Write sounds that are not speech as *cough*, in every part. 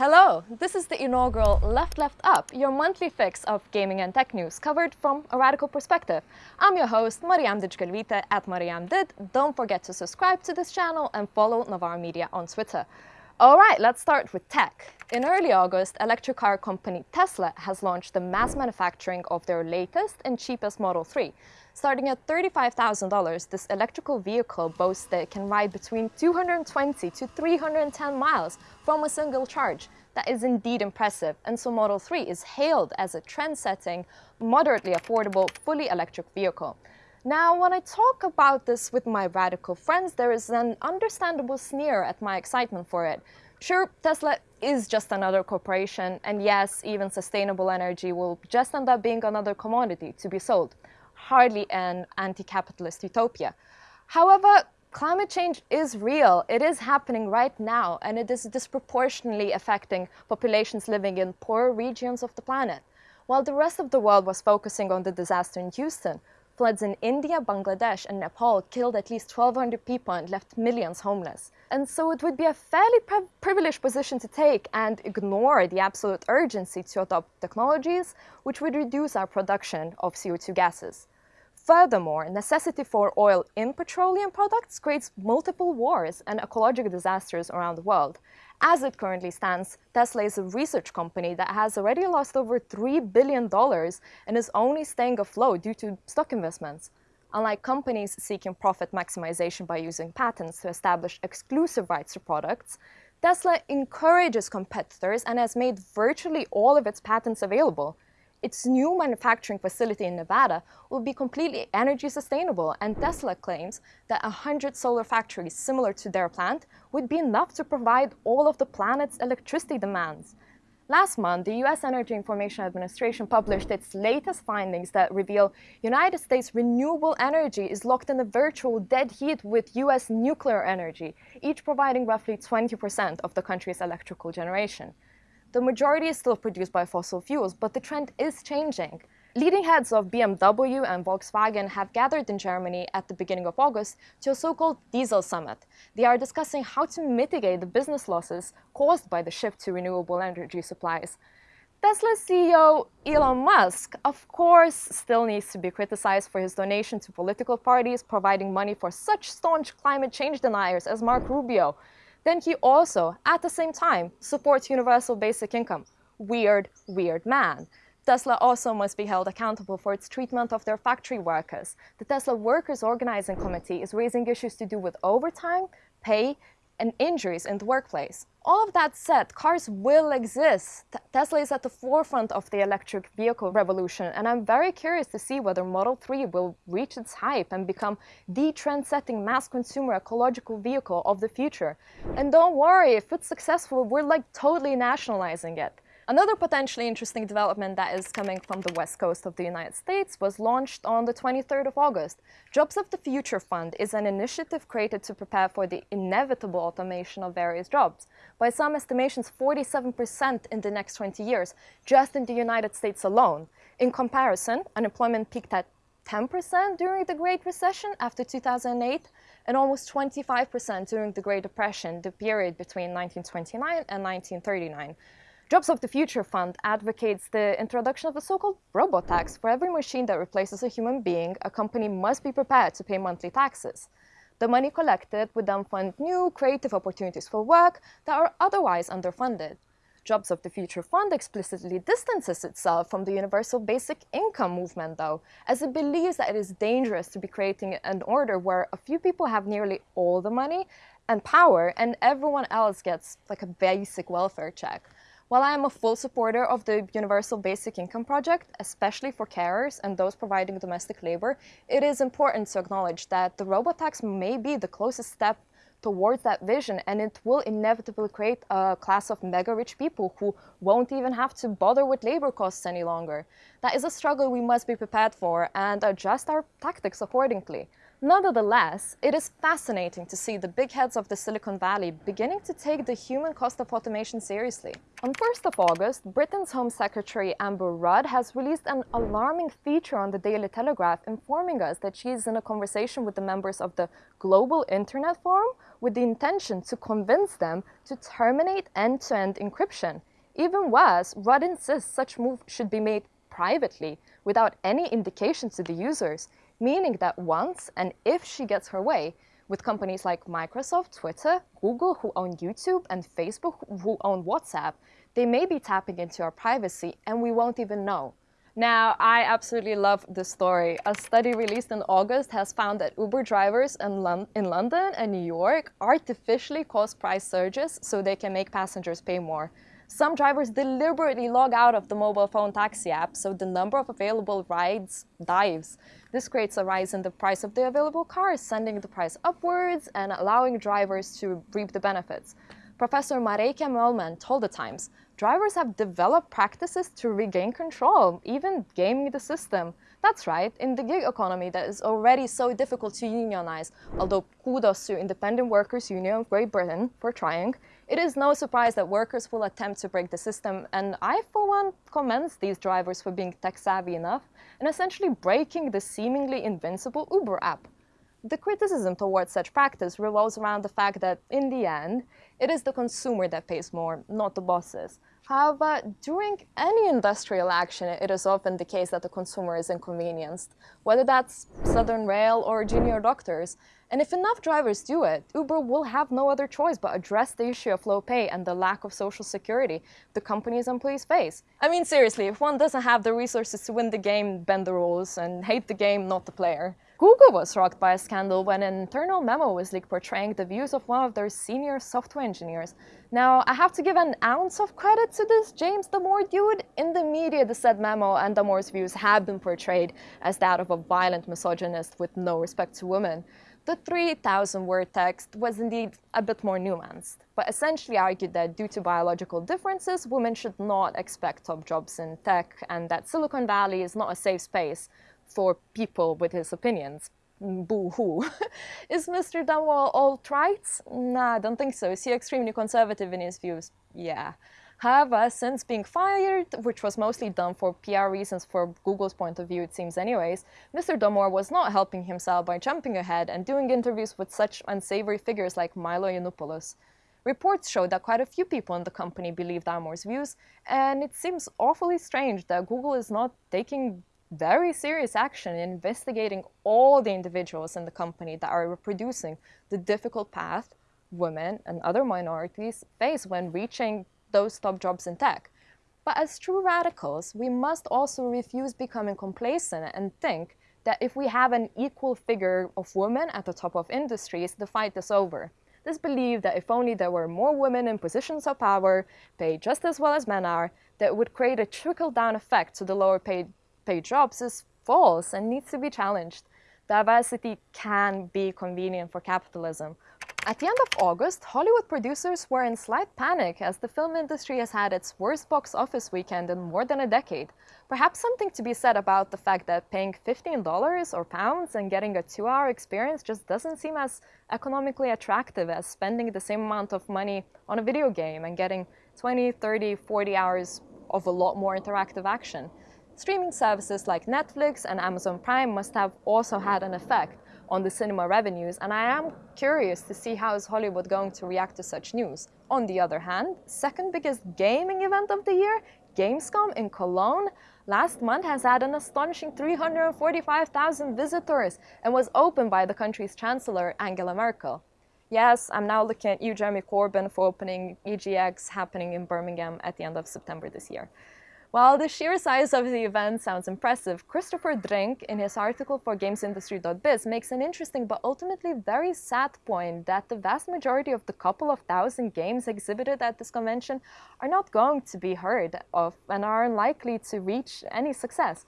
Hello, this is the inaugural Left Left Up, your monthly fix of gaming and tech news covered from a radical perspective. I'm your host, Mariam Didžgalvytė at Mariam Did. Don't forget to subscribe to this channel and follow Novara Media on Twitter. All right, let's start with tech. In early August, electric car company Tesla has launched the mass manufacturing of their latest and cheapest Model 3. Starting at $35,000, this electrical vehicle boasts that it can ride between 220 to 310 miles from a single charge. That is indeed impressive, and so Model 3 is hailed as a trend-setting, moderately affordable, fully electric vehicle. Now, when I talk about this with my radical friends, there is an understandable sneer at my excitement for it. Sure, Tesla is just another corporation, and yes, even sustainable energy will just end up being another commodity to be sold. Hardly an anti-capitalist utopia. However, climate change is real. It is happening right now, and it is disproportionately affecting populations living in poorer regions of the planet. While the rest of the world was focusing on the disaster in Houston, Floods in India, Bangladesh, and Nepal killed at least 1,200 people and left millions homeless. And so it would be a fairly pri privileged position to take and ignore the absolute urgency to adopt technologies which would reduce our production of CO2 gases. Furthermore, necessity for oil in petroleum products creates multiple wars and ecological disasters around the world. As it currently stands, Tesla is a research company that has already lost over $3 billion and is only staying afloat due to stock investments. Unlike companies seeking profit maximization by using patents to establish exclusive rights to products, Tesla encourages competitors and has made virtually all of its patents available. Its new manufacturing facility in Nevada will be completely energy sustainable, and Tesla claims that 100 solar factories similar to their plant would be enough to provide all of the planet's electricity demands. Last month, the U.S. Energy Information Administration published its latest findings that reveal United States renewable energy is locked in a virtual dead heat with U.S. nuclear energy, each providing roughly 20% of the country's electrical generation. The majority is still produced by fossil fuels, but the trend is changing. Leading heads of BMW and Volkswagen have gathered in Germany at the beginning of August to a so-called diesel summit. They are discussing how to mitigate the business losses caused by the shift to renewable energy supplies. Tesla CEO Elon Musk, of course, still needs to be criticized for his donation to political parties providing money for such staunch climate change deniers as Marco Rubio then he also, at the same time, supports universal basic income. Weird, weird man. Tesla also must be held accountable for its treatment of their factory workers. The Tesla Workers Organizing Committee is raising issues to do with overtime, pay, and injuries in the workplace. All of that said, cars will exist. Tesla is at the forefront of the electric vehicle revolution, and I'm very curious to see whether Model 3 will reach its hype and become the trend-setting mass consumer ecological vehicle of the future. And don't worry, if it's successful, we're like totally nationalizing it. Another potentially interesting development that is coming from the west coast of the United States was launched on the 23rd of August. Jobs of the Future Fund is an initiative created to prepare for the inevitable automation of various jobs. By some estimations, 47% in the next 20 years, just in the United States alone. In comparison, unemployment peaked at 10% during the Great Recession after 2008 and almost 25% during the Great Depression, the period between 1929 and 1939. Jobs of the Future Fund advocates the introduction of a so-called robot tax. For every machine that replaces a human being, a company must be prepared to pay monthly taxes. The money collected would then fund new creative opportunities for work that are otherwise underfunded. Jobs of the Future Fund explicitly distances itself from the universal basic income movement, though, as it believes that it is dangerous to be creating an order where a few people have nearly all the money and power and everyone else gets like a basic welfare check. While I am a full supporter of the Universal Basic Income Project, especially for carers and those providing domestic labor, it is important to acknowledge that the robot tax may be the closest step towards that vision and it will inevitably create a class of mega rich people who won't even have to bother with labor costs any longer. That is a struggle we must be prepared for and adjust our tactics accordingly. Nonetheless, it is fascinating to see the big heads of the Silicon Valley beginning to take the human cost of automation seriously. On 1st of August, Britain's Home Secretary Amber Rudd has released an alarming feature on the Daily Telegraph informing us that she is in a conversation with the members of the Global Internet Forum, with the intention to convince them to terminate end-to-end encryption. Even worse, Rudd insists such move should be made privately without any indication to the users, meaning that once and if she gets her way, with companies like Microsoft, Twitter, Google who own YouTube, and Facebook who own WhatsApp, they may be tapping into our privacy and we won't even know. Now, I absolutely love this story. A study released in August has found that Uber drivers in, Lon in London and New York artificially cause price surges so they can make passengers pay more. Some drivers deliberately log out of the mobile phone taxi app, so the number of available rides dives. This creates a rise in the price of the available cars, sending the price upwards and allowing drivers to reap the benefits. Professor Mareike Møhlmann told The Times, drivers have developed practices to regain control, even gaming the system. That's right, in the gig economy that is already so difficult to unionize, although kudos to Independent Workers Union of Great Britain for trying, it is no surprise that workers will attempt to break the system, and I, for one, commend these drivers for being tech-savvy enough and essentially breaking the seemingly invincible Uber app. The criticism towards such practice revolves around the fact that, in the end, it is the consumer that pays more, not the bosses. However, during any industrial action, it is often the case that the consumer is inconvenienced, whether that's Southern Rail or junior doctors. And if enough drivers do it, Uber will have no other choice but address the issue of low pay and the lack of social security the company's employees face. I mean, seriously, if one doesn't have the resources to win the game, bend the rules, and hate the game, not the player. Google was rocked by a scandal when an internal memo was leaked portraying the views of one of their senior software engineers. Now, I have to give an ounce of credit to this James Damore dude. In the media, the said memo and Damore's views have been portrayed as that of a violent misogynist with no respect to women. The 3,000 word text was indeed a bit more nuanced, but essentially argued that due to biological differences, women should not expect top jobs in tech and that Silicon Valley is not a safe space for people with his opinions. Boo-hoo. *laughs* is Mr. Damore alt-right? Nah, I don't think so. Is he extremely conservative in his views? Yeah. However, uh, since being fired, which was mostly done for PR reasons for Google's point of view, it seems anyways, Mr. Damore was not helping himself by jumping ahead and doing interviews with such unsavory figures like Milo Yiannopoulos. Reports show that quite a few people in the company believe Damore's views, and it seems awfully strange that Google is not taking very serious action in investigating all the individuals in the company that are reproducing the difficult path women and other minorities face when reaching those top jobs in tech. But as true radicals, we must also refuse becoming complacent and think that if we have an equal figure of women at the top of industries, the fight is over. This belief that if only there were more women in positions of power, paid just as well as men are, that would create a trickle-down effect to the lower paid paid jobs is false and needs to be challenged. Diversity can be convenient for capitalism. At the end of August, Hollywood producers were in slight panic as the film industry has had its worst box office weekend in more than a decade. Perhaps something to be said about the fact that paying $15 or pounds and getting a two-hour experience just doesn't seem as economically attractive as spending the same amount of money on a video game and getting 20, 30, 40 hours of a lot more interactive action. Streaming services like Netflix and Amazon Prime must have also had an effect on the cinema revenues, and I am curious to see how is Hollywood going to react to such news. On the other hand, second biggest gaming event of the year, Gamescom in Cologne, last month has had an astonishing 345,000 visitors and was opened by the country's chancellor, Angela Merkel. Yes, I'm now looking at you, Jeremy Corbyn, for opening EGX happening in Birmingham at the end of September this year. While the sheer size of the event sounds impressive, Christopher Dring, in his article for GamesIndustry.biz, makes an interesting but ultimately very sad point that the vast majority of the couple of thousand games exhibited at this convention are not going to be heard of and are unlikely to reach any success.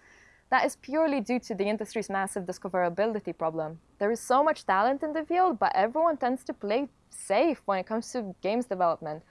That is purely due to the industry's massive discoverability problem. There is so much talent in the field, but everyone tends to play safe when it comes to games development.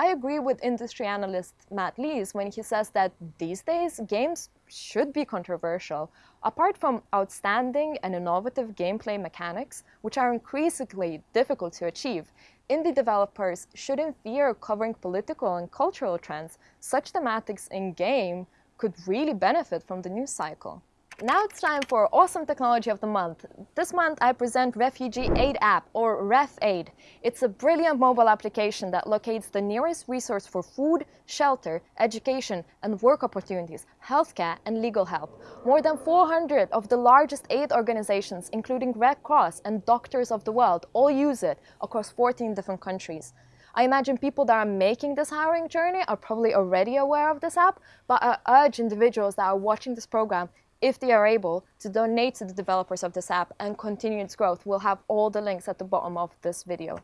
I agree with industry analyst Matt Lees when he says that these days games should be controversial. Apart from outstanding and innovative gameplay mechanics, which are increasingly difficult to achieve, indie developers shouldn't fear covering political and cultural trends. Such thematics in game could really benefit from the news cycle. Now it's time for Awesome Technology of the Month. This month I present Refugee Aid App, or RefAid. It's a brilliant mobile application that locates the nearest resource for food, shelter, education, and work opportunities, healthcare, and legal help. More than 400 of the largest aid organizations, including Red Cross and Doctors of the World, all use it across 14 different countries. I imagine people that are making this hiring journey are probably already aware of this app, but I urge individuals that are watching this program if they are able to donate to the developers of this app and continue its growth. We'll have all the links at the bottom of this video.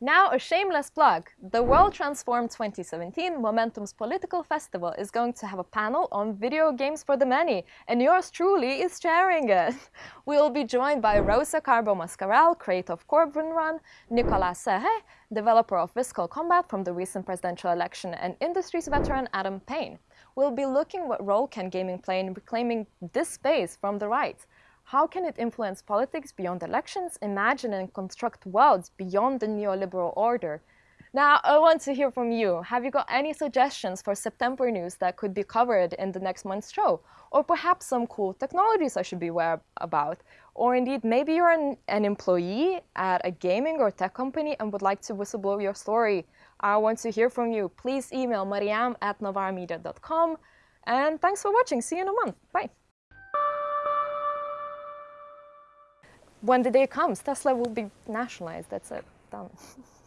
Now, a shameless plug. The World Transformed 2017 Momentum's political festival is going to have a panel on video games for the many, and yours truly is chairing it. *laughs* We will be joined by Rosa Carbo Mascarell, creator of Corbyn Run, Nicolas Serre, developer of Visceral Combat from the recent presidential election, and industries veteran Adam Payne. We'll be looking what role can gaming play in reclaiming this space from the right. How can it influence politics beyond elections, imagine and construct worlds beyond the neoliberal order? Now, I want to hear from you. Have you got any suggestions for September news that could be covered in the next month's show? Or perhaps some cool technologies I should be aware about? Or indeed, maybe you're an, an employee at a gaming or tech company and would like to whistleblow your story. I want to hear from you. Please email mariam at novaramedia.com. And thanks for watching. See you in a month. Bye. When the day comes, Tesla will be nationalized. That's it. Done. *laughs*